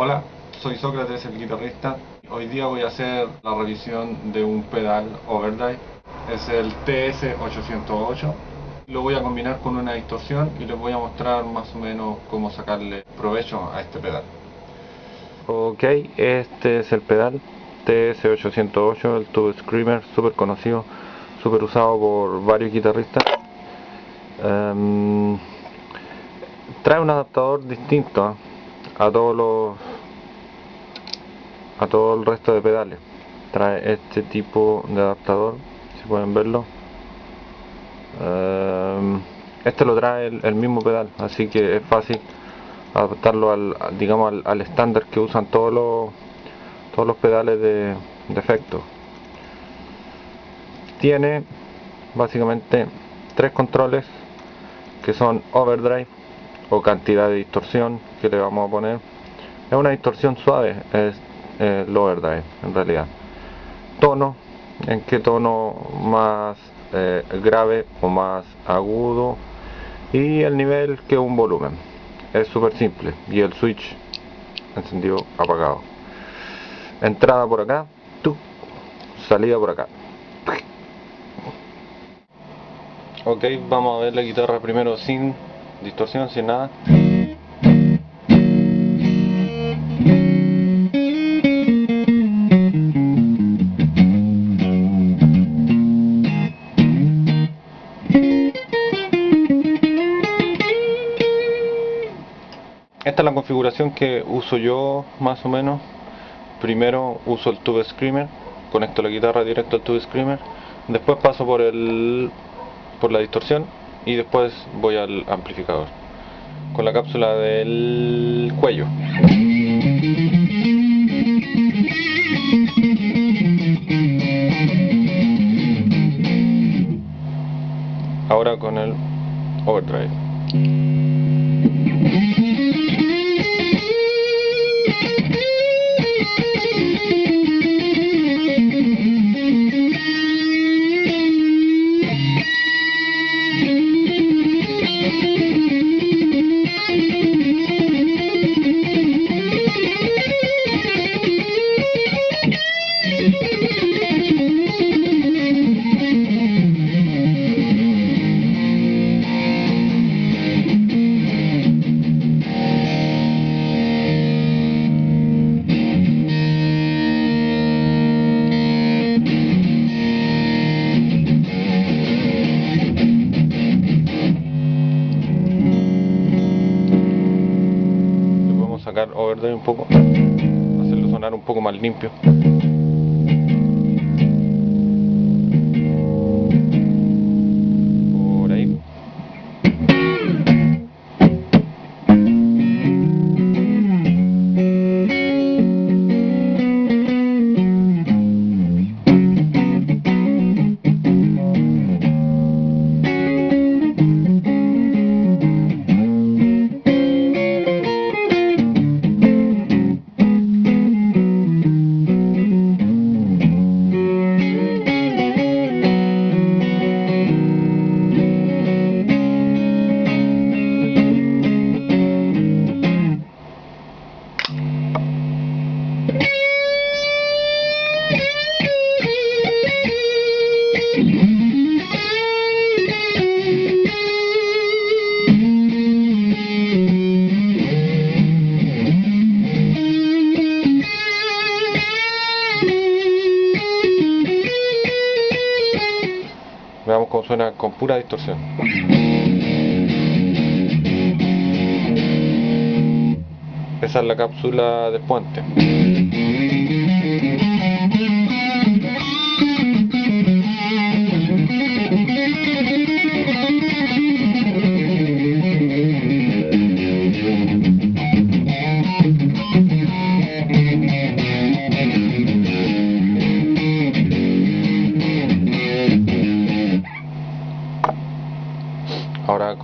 Hola, soy Sócrates, el guitarrista. Hoy día voy a hacer la revisión de un pedal overdrive. Es el TS808. Lo voy a combinar con una distorsión y les voy a mostrar más o menos cómo sacarle provecho a este pedal. Ok, este es el pedal TS808, el Tube Screamer, súper conocido, súper usado por varios guitarristas. Em, trae un adaptador distinto a todos los a todo el resto de pedales. Trae este tipo de adaptador si pueden verlo. Em, este lo trae el, mismo pedal así que es fácil adaptarlo al digamos al estándar que usan todos los todos los pedales de, de efecto. Tiene básicamente tres controles que son overdrive o cantidad de distorsión que le vamos a poner. Es una distorsión suave eh, lower drive en realidad. Tono en qué tono más eh, grave o más agudo y el nivel que un volumen. Es súper simple. Y el switch encendido apagado. Entrada por acá salida por acá. Ok vamos a ver la guitarra primero sin distorsión sin nada Esta es la configuración que uso yo más o menos. Primero uso el Tube Screamer, conecto la guitarra directo al Tube Screamer, después paso por el por la distorsión y después voy al amplificador con la cápsula del cuello. Ahora con el overdrive un poco, hacerlo sonar un poco más limpio. Con pura distorsión. Esa es la cápsula de puente.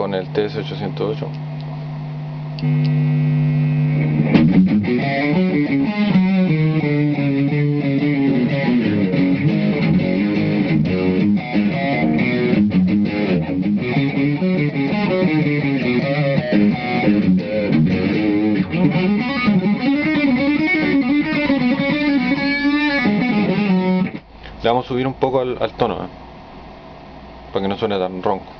con el TS808. Le vamos a subir un poco al, tono. ¿eh? Para que no suene tan ronco.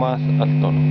más al tono.